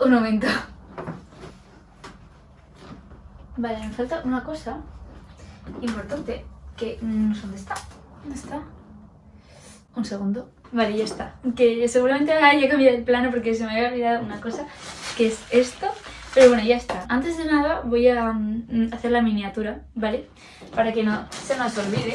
Un momento. Vale, me falta una cosa importante. Que, mm, ¿dónde está? ¿Dónde está? Un segundo. Vale, ya está. Que seguramente haya cambiado el plano porque se me había olvidado una cosa, que es esto. Pero bueno, ya está. Antes de nada voy a mm, hacer la miniatura, ¿vale? Para que no se nos olvide.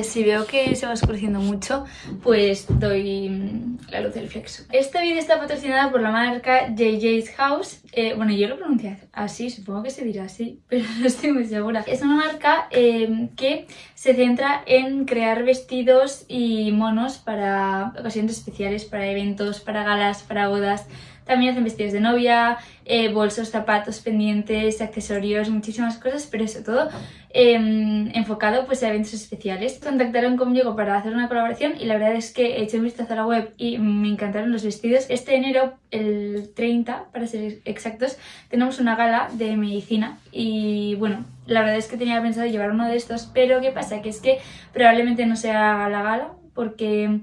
Si veo que se va oscureciendo mucho, pues doy mm, la luz del flexo. Este vídeo está patrocinado por la marca JJ's House. Eh, bueno, yo lo pronuncio así, supongo que se dirá así, pero no estoy muy segura. Es una marca em, que se centra en crear vestidos y monos para ocasiones especiales, para eventos, para galas, para bodas, también hacen vestidos de novia, eh, bolsos, zapatos, pendientes, accesorios, muchísimas cosas, pero eso todo em, enfocado pues, a eventos especiales. Contactaron conmigo para hacer una colaboración y la verdad es que hecho un vistazo a la web y me encantaron los vestidos. Este enero, el 30 para ser exactos, tenemos una gala de medicina y bueno, la verdad es que tenía pensado llevar uno de estos, pero ¿qué pasa? Que es que probablemente no sea la gala porque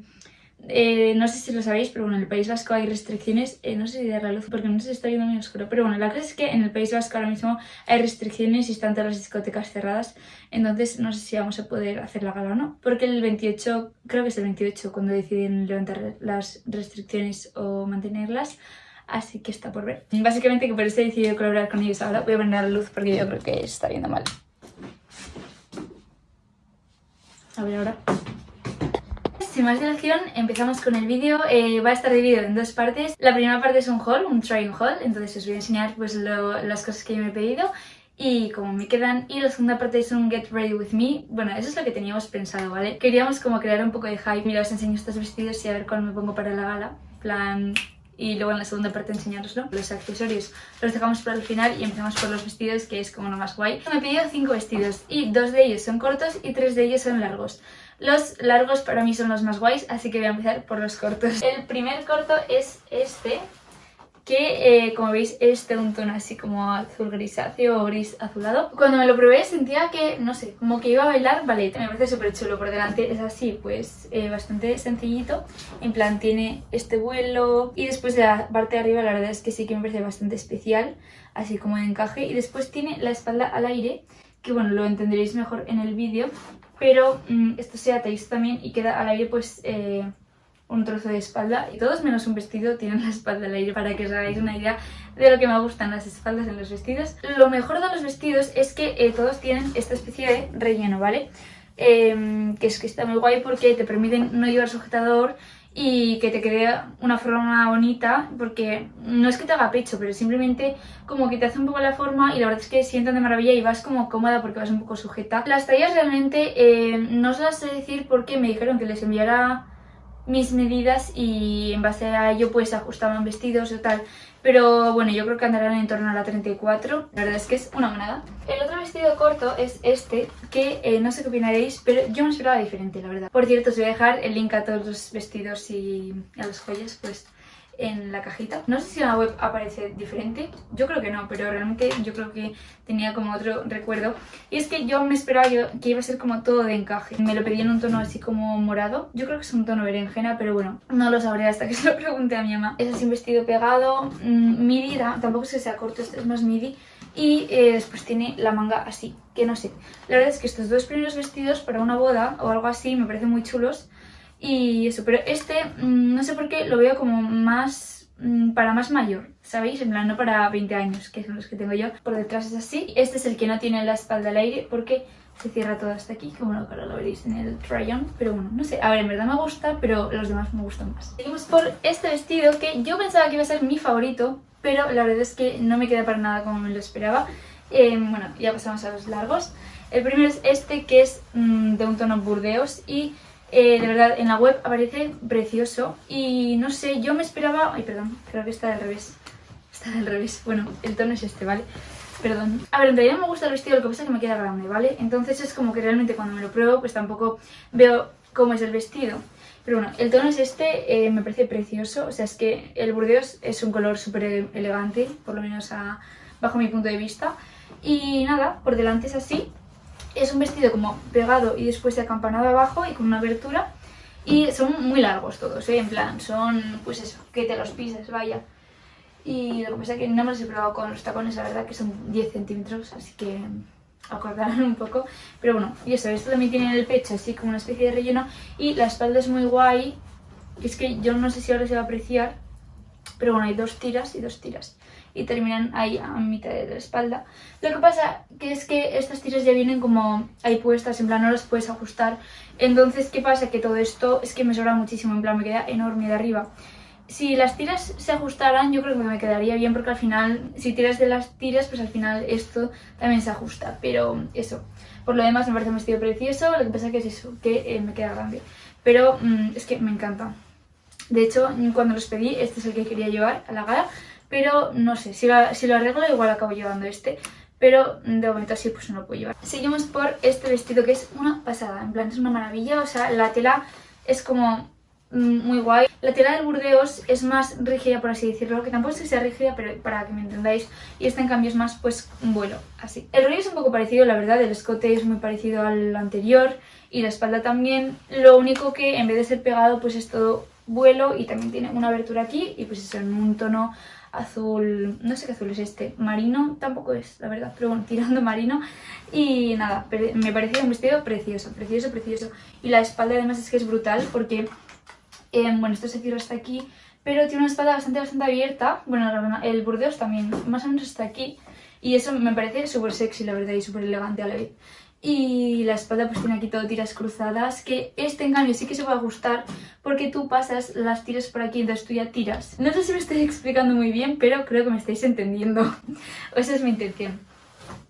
eh, no sé si lo sabéis, pero bueno, en el País Vasco hay restricciones, eh, no sé si de la luz porque no se está viendo muy oscuro, pero bueno, la cosa es que en el País Vasco ahora mismo hay restricciones y están todas las discotecas cerradas, entonces no sé si vamos a poder hacer la gala o no, porque el 28, creo que es el 28 cuando deciden levantar las restricciones o mantenerlas, así que está por ver. Básicamente que por eso he decidido colaborar con ellos ahora, voy a poner la luz porque yo creo que está viendo mal. A ver ahora sin más dilación, empezamos con el vídeo. Eh, va a estar dividido en dos partes. La primera parte es un haul, un try haul, entonces os voy a enseñar pues, las cosas que yo me he pedido y cómo me quedan. Y la segunda parte es un get ready with me. Bueno, eso es lo que teníamos pensado, ¿vale? Queríamos como crear un poco de hype. Mira, os enseño estos vestidos y a ver cuál me pongo para la gala. plan... Y luego en la segunda parte enseñaroslo. Los accesorios los dejamos para el final y empezamos por los vestidos, que es como lo más guay. Me he pedido cinco vestidos y dos de ellos son cortos y tres de ellos son largos. Los largos para mí son los más guays, así que voy a empezar por los cortos. El primer corto es este, que eh, como veis es de un tono así como azul grisáceo o gris azulado. Cuando me lo probé sentía que, no sé, como que iba a bailar ballet. Me parece súper chulo por delante, es así, pues eh, bastante sencillito. En plan tiene este vuelo y después de la parte de arriba la verdad es que sí que me parece bastante especial, así como de encaje. Y después tiene la espalda al aire, que bueno, lo entenderéis mejor en el vídeo pero mm, esto se atáis también y queda al aire pues eh, un trozo de espalda y todos menos un vestido tienen la espalda al aire para que os hagáis una idea de lo que me gustan las espaldas en los vestidos. Lo mejor de los vestidos es que eh, todos tienen esta especie de relleno, ¿vale? Em, que es que está muy guay porque te permiten no llevar sujetador y que te quede una forma bonita porque no es que te haga pecho, pero simplemente como que te hace un poco la forma y la verdad es que sientan de maravilla y vas como cómoda porque vas un poco sujeta. Las tallas realmente eh, no os las sé decir porque me dijeron que les enviara mis medidas y en base a ello pues ajustaban vestidos o tal. Pero bueno, yo creo que andarán en torno a la 34. La verdad es que es una monada. El otro vestido corto es este, que eh, no sé qué opinaréis, pero yo me esperaba diferente, la verdad. Por cierto, os voy a dejar el link a todos los vestidos y a las joyas, pues en la cajita. No sé si en la web aparece diferente, yo creo que no, pero realmente yo creo que tenía como otro recuerdo. Y es que yo me esperaba que iba a ser como todo de encaje. Me lo pedí en un tono así como morado. Yo creo que es un tono berenjena, pero bueno, no lo sabré hasta que se lo pregunte a mi mamá. Es así un vestido pegado, mm, midi, tampoco es que sea corto, este es más midi. Y eh, después tiene la manga así, que no sé. La verdad es que estos dos primeros vestidos para una boda o algo así me parecen muy chulos. Y eso, pero este, mm, no sé por qué, lo veo como más mm, para más mayor, ¿sabéis? En plan, no para 20 años, que son los que tengo yo. Por detrás es así. Este es el que no tiene la espalda al aire porque se cierra todo hasta aquí, como bueno, ahora lo veréis en el try-on. Pero bueno, no sé, a ver, en verdad me gusta, pero los demás me gustan más. Seguimos por este vestido que yo pensaba que iba a ser mi favorito, pero la verdad es que no me queda para nada como me lo esperaba. Eh, bueno, ya pasamos a los largos. El primero es este, que es mm, de un tono burdeos y eh, de verdad, en la web aparece precioso y no sé, yo me esperaba... Ay, perdón, creo que está del revés. Está del revés. Bueno, el tono es este, ¿vale? Perdón. A ver, en realidad me gusta el vestido, lo que pasa es que me queda grande, ¿vale? Entonces es como que realmente cuando me lo pruebo, pues tampoco veo cómo es el vestido. Pero bueno, el tono es este, eh, me parece precioso. O sea, es que el burdeos es un color súper elegante, por lo menos bajo mi punto de vista. Y nada, por delante es así, es un vestido como pegado y después de acampanado abajo y con una abertura. Y son muy largos todos, ¿eh? En plan, son, pues eso, que te los pises, vaya. Y lo que pasa es que no me los he probado con los tacones, la verdad que son 10 centímetros, así que acordarán un poco. Pero bueno, y eso, esto también tiene en el pecho así como una especie de relleno. Y la espalda es muy guay, es que yo no sé si ahora se va a apreciar, pero bueno, hay dos tiras y dos tiras. Y terminan ahí a mitad de la espalda. Lo que pasa que es que estas tiras ya vienen como ahí puestas, en plan no las puedes ajustar. Entonces, ¿qué pasa? Que todo esto es que me sobra muchísimo, en plan me queda enorme de arriba. Si las tiras se ajustaran, yo creo que me quedaría bien porque al final, si tiras de las tiras, pues al final esto también se ajusta. Pero eso, por lo demás me parece un vestido precioso, lo que pasa que es eso, que eh, me queda grande. Pero mm, es que me encanta. De hecho, cuando los pedí, este es el que quería llevar a la gala, pero no sé, si lo, arreglo igual acabo llevando este, pero de momento así pues no lo puedo llevar. Seguimos por este vestido que es una pasada, en plan es una maravilla, o sea, la tela es como mm, muy guay. La tela del Burdeos es más rígida, por así decirlo, que tampoco es que sea rígida, pero para que me entendáis, y esta en cambio es más pues un vuelo, así. El rollo es un poco parecido, la verdad, el escote es muy parecido al anterior y la espalda también, lo único que en vez de ser pegado pues es todo vuelo y también tiene una abertura aquí y pues es en un tono azul, no sé qué azul es este, marino tampoco es, la verdad, pero bueno, tirando marino. Y nada, me pareció un vestido precioso, precioso, precioso. Y la espalda además es que es brutal porque, eh, bueno, esto se cierra hasta aquí, pero tiene una espalda bastante, bastante abierta, bueno, el burdeos también, más o menos hasta aquí. Y eso me parece súper sexy, la verdad, y súper elegante a la vez. Y la espalda pues tiene aquí todo tiras cruzadas, que este en cambio sí que se va a ajustar porque tú pasas las tiras por aquí, entonces tú ya tiras. No sé si me estoy explicando muy bien, pero creo que me estáis entendiendo. Esa es mi intención.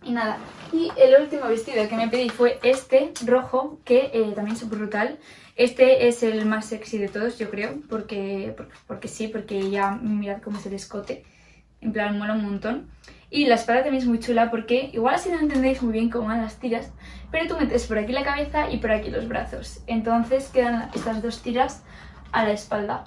Y nada, y el último vestido que me pedí fue este, rojo, que eh, también es brutal. Este es el más sexy de todos, yo creo, porque, porque, porque sí, porque ya mirad cómo es el escote. En plan, mola un montón. Y la espalda también es muy chula porque igual así no entendéis muy bien cómo van las tiras, pero tú metes por aquí la cabeza y por aquí los brazos. Entonces quedan estas dos tiras a la espalda.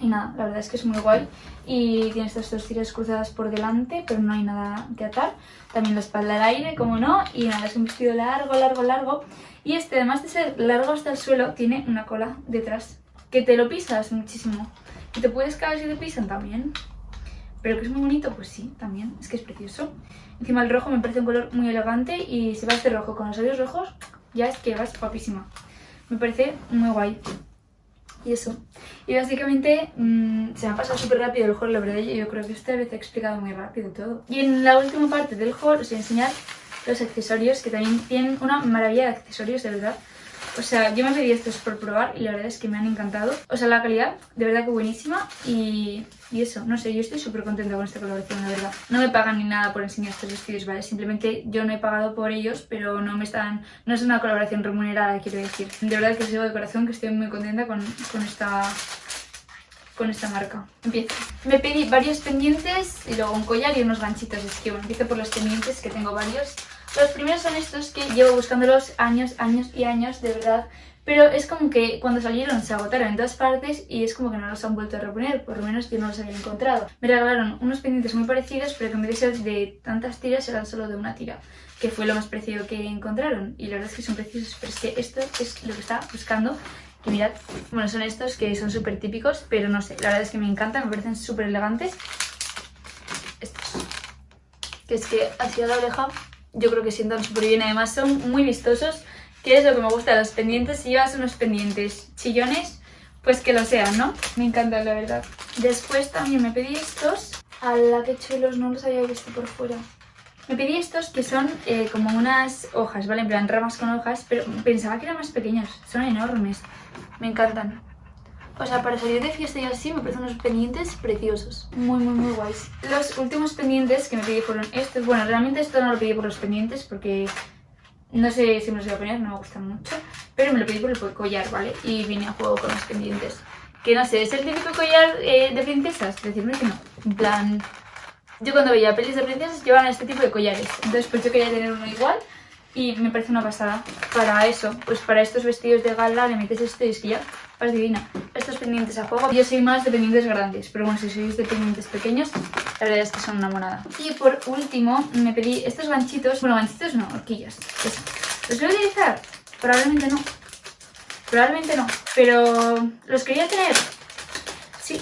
Y nada, la verdad es que es muy guay. Y tiene estas dos tiras cruzadas por delante, pero no hay nada que atar. También la espalda al aire, como no. Y nada, es un vestido largo, largo, largo. Y este, además de ser largo hasta el suelo, tiene una cola detrás. Que te lo pisas muchísimo. Y te puedes caer si te pisan también. Pero que es muy bonito, pues sí, también, es que es precioso. Encima el rojo me parece un color muy elegante y si vas de rojo con los labios rojos, ya es que vas guapísima. Me parece muy guay. Y eso. Y básicamente mm, se me ha pasado súper rápido el haul, la verdad, yo creo que esta vez he explicado muy rápido todo. Y en la última parte del haul os voy a enseñar los accesorios, que también tienen una maravilla de accesorios, de verdad. O sea, yo me pedí estos por probar y la verdad es que me han encantado. O sea, la calidad, de verdad que buenísima y, y eso, no sé, yo estoy súper contenta con esta colaboración, la verdad. No me pagan ni nada por enseñar estos vestidos, ¿vale? Simplemente yo no he pagado por ellos, pero no me están... No es una colaboración remunerada, quiero decir. De verdad que os digo de corazón que estoy muy contenta con, con esta con esta marca. Empiezo. Me pedí varios pendientes y luego un collar y unos ganchitos. Es que bueno, empiezo por los pendientes, que tengo varios. Los primeros son estos que llevo buscándolos años, años y años, de verdad. Pero es como que cuando salieron se agotaron en todas partes y es como que no los han vuelto a reponer, por lo menos yo no los había encontrado. Me regalaron unos pendientes muy parecidos, pero que en vez de ser de tantas tiras eran solo de una tira, que fue lo más preciado que encontraron. Y la verdad es que son preciosos, pero es que esto es lo que estaba buscando. Y mirad, bueno, son estos que son súper típicos, pero no sé, la verdad es que me encantan, me parecen súper elegantes. Estos, que es que hacia la oreja yo creo que sientan súper bien. Además son muy vistosos, que es lo que me gusta los pendientes. Si llevas unos pendientes chillones, pues que lo sean, ¿no? Me encantan, la verdad. Después también me pedí estos. La que chulos, no los había visto por fuera. Me pedí estos que son eh, como unas hojas, ¿vale? En plan ramas con hojas, pero pensaba que eran más pequeños. Son enormes. Me encantan. O sea, para salir de fiesta y así me parecen unos pendientes preciosos. Muy, muy, muy guays. Los últimos pendientes que me pedí fueron estos. Bueno, realmente esto no lo pedí por los pendientes porque no sé si me los voy a poner, no me gustan mucho. Pero me lo pedí por el collar, ¿vale? Y vine a juego con los pendientes. Que no sé, ¿es el típico collar eh, de princesas? Decirme que no. En plan... Yo cuando veía pelis de princesas llevaban este tipo de collares. Entonces pues yo quería tener uno igual y me parece una pasada. Para eso, pues para estos vestidos de gala le metes esto y es que ya vas divina. Estos pendientes a juego, yo soy más de pendientes grandes, pero bueno, si sois de pendientes pequeños, la verdad es que son una monada. Y por último, me pedí estos ganchitos, bueno, ganchitos no, horquillas. Eso. ¿Los voy a utilizar? Probablemente no. Probablemente no, pero los quería tener. Sí,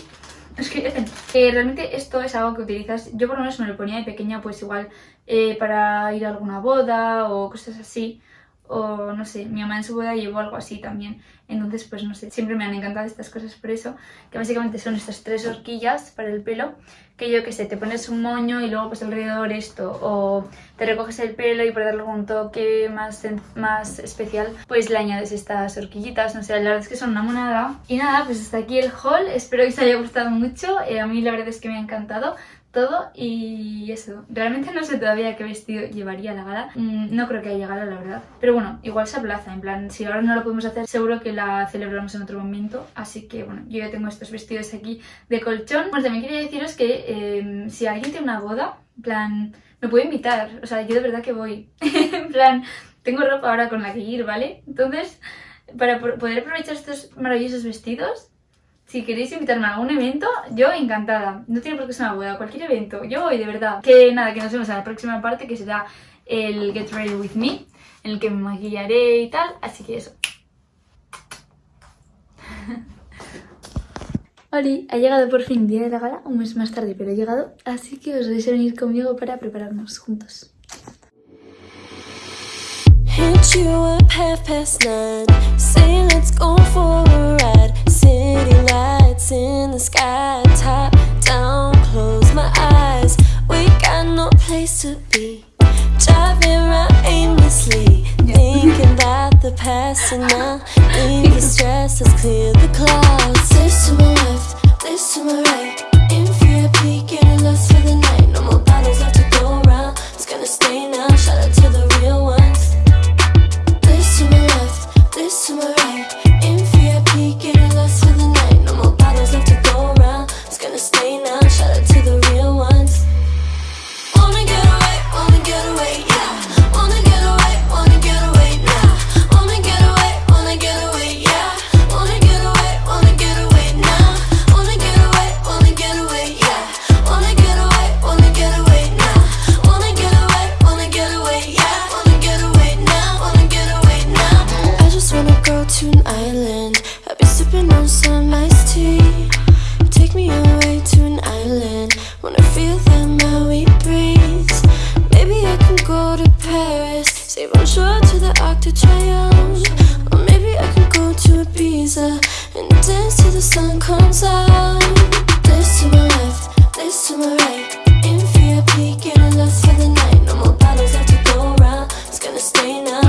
los quería tener. Eh, realmente esto es algo que utilizas, yo por lo menos me lo ponía de pequeña pues igual eh, para ir a alguna boda o cosas así o no sé, mi mamá en su boda llevó algo así también. Entonces, pues no sé, siempre me han encantado estas cosas por eso, que básicamente son estas tres horquillas para el pelo, que yo que sé, te pones un moño y luego pues alrededor esto, o te recoges el pelo y para darle un toque más, más especial, pues le añades estas horquillitas, no sé, la verdad es que son una monada. Y nada, pues hasta aquí el haul, espero que os haya gustado mucho, eh, a mí la verdad es que me ha encantado todo y eso. Realmente no sé todavía qué vestido llevaría la gala. Mm, no creo que haya gala, la verdad. Pero bueno, igual se aplaza. En plan, si ahora no lo podemos hacer, seguro que la celebramos en otro momento. Así que bueno, yo ya tengo estos vestidos aquí de colchón. Bueno, también quería deciros que em, si alguien tiene una boda, en plan, me puede invitar. O sea, yo de verdad que voy. en plan, tengo ropa ahora con la que ir, ¿vale? Entonces, para poder aprovechar estos maravillosos vestidos, si queréis invitarme a algún evento, yo encantada. No tiene por qué ser una boda, cualquier evento. Yo voy, de verdad. Que nada, que nos vemos en la próxima parte, que será el Get Ready With Me, en el que me maquillaré y tal. Así que eso. Oli, ha llegado por fin día de la gala, un mes más tarde, pero ha llegado. Así que os vais a venir conmigo para prepararnos juntos. Hit you up half past nine. Say let's go for a ride. City lights in the sky. Top down, close my eyes. We got no place to be. Driving around aimlessly. Thinking about the past and now. Leave the stress, let's clear the clouds. some iced tea. Take me away to an island. Wanna feel that Maui breeze Maybe I can go to Paris. The Arc de Triomphe. Or maybe I can go to Ibiza And dance till the sun comes This to my left, this to my right. In for the night. No more bottles left to go around. It's gonna stay now,